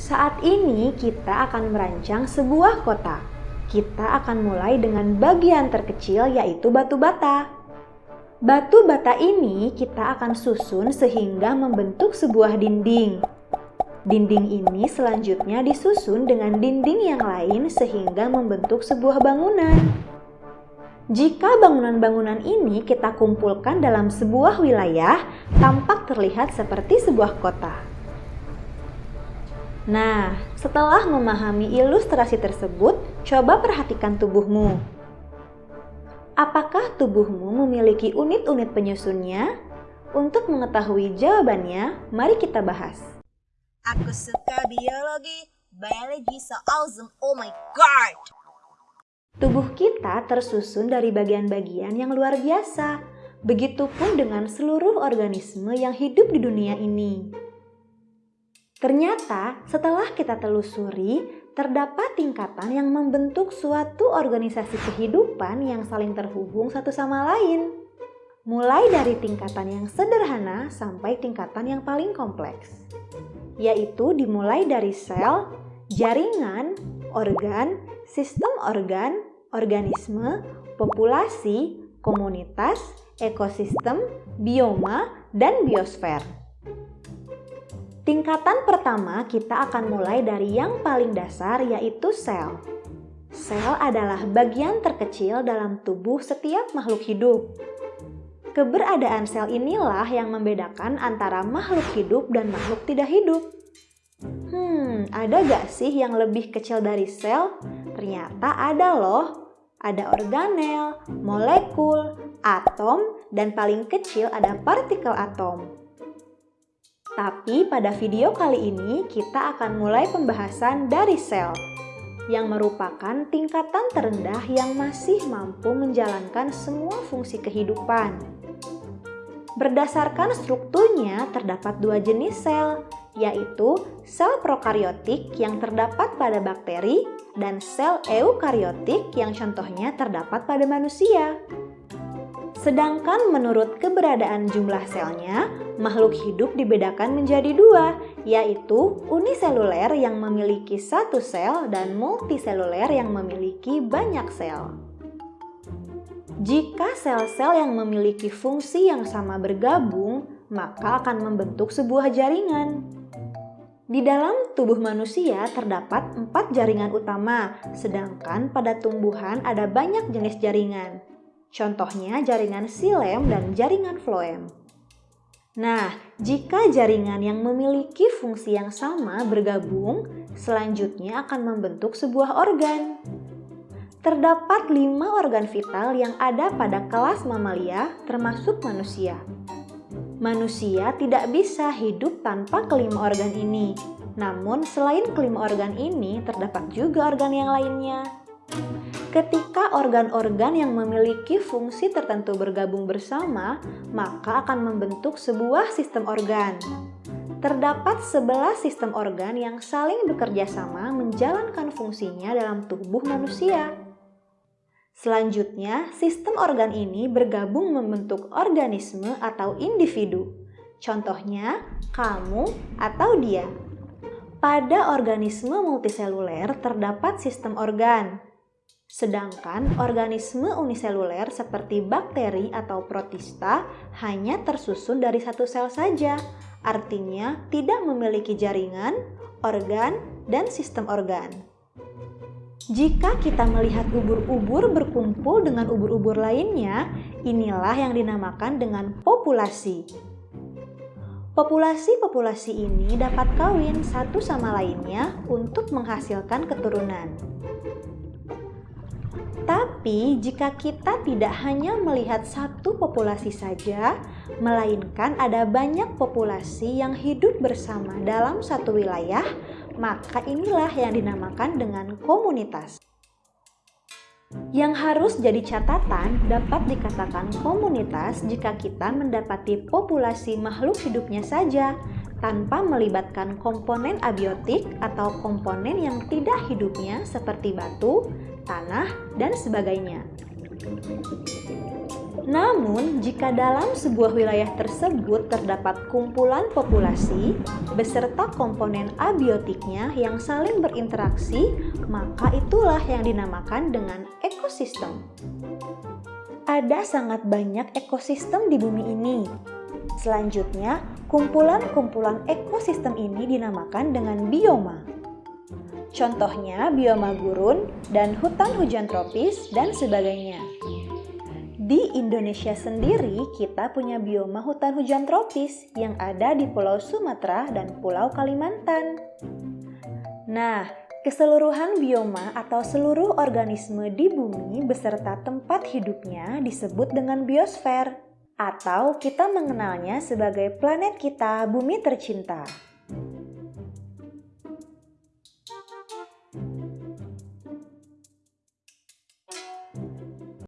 Saat ini kita akan merancang sebuah kota. Kita akan mulai dengan bagian terkecil yaitu batu bata. Batu bata ini kita akan susun sehingga membentuk sebuah dinding. Dinding ini selanjutnya disusun dengan dinding yang lain sehingga membentuk sebuah bangunan. Jika bangunan-bangunan ini kita kumpulkan dalam sebuah wilayah, tampak terlihat seperti sebuah kota. Nah, setelah memahami ilustrasi tersebut, coba perhatikan tubuhmu. Apakah tubuhmu memiliki unit-unit penyusunnya? Untuk mengetahui jawabannya, mari kita bahas. Aku suka biologi, biologi so awesome, oh my god! Tubuh kita tersusun dari bagian-bagian yang luar biasa. Begitupun dengan seluruh organisme yang hidup di dunia ini. Ternyata, setelah kita telusuri, terdapat tingkatan yang membentuk suatu organisasi kehidupan yang saling terhubung satu sama lain. Mulai dari tingkatan yang sederhana sampai tingkatan yang paling kompleks yaitu dimulai dari sel, jaringan, organ, sistem organ, organisme, populasi, komunitas, ekosistem, bioma, dan biosfer. Tingkatan pertama kita akan mulai dari yang paling dasar yaitu sel. Sel adalah bagian terkecil dalam tubuh setiap makhluk hidup. Keberadaan sel inilah yang membedakan antara makhluk hidup dan makhluk tidak hidup. Hmm, ada gak sih yang lebih kecil dari sel? Ternyata ada loh. Ada organel, molekul, atom, dan paling kecil ada partikel atom. Tapi pada video kali ini kita akan mulai pembahasan dari sel yang merupakan tingkatan terendah yang masih mampu menjalankan semua fungsi kehidupan. Berdasarkan strukturnya, terdapat dua jenis sel, yaitu sel prokariotik yang terdapat pada bakteri dan sel eukariotik yang contohnya terdapat pada manusia. Sedangkan menurut keberadaan jumlah selnya, makhluk hidup dibedakan menjadi dua, yaitu uniseluler yang memiliki satu sel dan multiseluler yang memiliki banyak sel. Jika sel-sel yang memiliki fungsi yang sama bergabung, maka akan membentuk sebuah jaringan. Di dalam tubuh manusia terdapat empat jaringan utama, sedangkan pada tumbuhan ada banyak jenis jaringan. Contohnya jaringan silem dan jaringan floem. Nah, jika jaringan yang memiliki fungsi yang sama bergabung, selanjutnya akan membentuk sebuah organ. Terdapat lima organ vital yang ada pada kelas mamalia, termasuk manusia. Manusia tidak bisa hidup tanpa kelima organ ini. Namun, selain kelima organ ini, terdapat juga organ yang lainnya. Ketika organ-organ yang memiliki fungsi tertentu bergabung bersama, maka akan membentuk sebuah sistem organ. Terdapat 11 sistem organ yang saling bekerja sama menjalankan fungsinya dalam tubuh manusia. Selanjutnya, sistem organ ini bergabung membentuk organisme atau individu. Contohnya, kamu atau dia. Pada organisme multiseluler terdapat sistem organ, Sedangkan organisme uniseluler seperti bakteri atau protista hanya tersusun dari satu sel saja, artinya tidak memiliki jaringan, organ, dan sistem organ. Jika kita melihat ubur-ubur berkumpul dengan ubur-ubur lainnya, inilah yang dinamakan dengan populasi. Populasi-populasi ini dapat kawin satu sama lainnya untuk menghasilkan keturunan. Tapi jika kita tidak hanya melihat satu populasi saja, melainkan ada banyak populasi yang hidup bersama dalam satu wilayah, maka inilah yang dinamakan dengan komunitas. Yang harus jadi catatan dapat dikatakan komunitas jika kita mendapati populasi makhluk hidupnya saja, tanpa melibatkan komponen abiotik atau komponen yang tidak hidupnya seperti batu, tanah, dan sebagainya. Namun, jika dalam sebuah wilayah tersebut terdapat kumpulan populasi beserta komponen abiotiknya yang saling berinteraksi, maka itulah yang dinamakan dengan ekosistem. Ada sangat banyak ekosistem di bumi ini. Selanjutnya, kumpulan-kumpulan ekosistem ini dinamakan dengan bioma. Contohnya bioma gurun dan hutan hujan tropis dan sebagainya. Di Indonesia sendiri, kita punya bioma hutan hujan tropis yang ada di Pulau Sumatera dan Pulau Kalimantan. Nah, keseluruhan bioma atau seluruh organisme di bumi beserta tempat hidupnya disebut dengan biosfer, atau kita mengenalnya sebagai planet kita, bumi tercinta.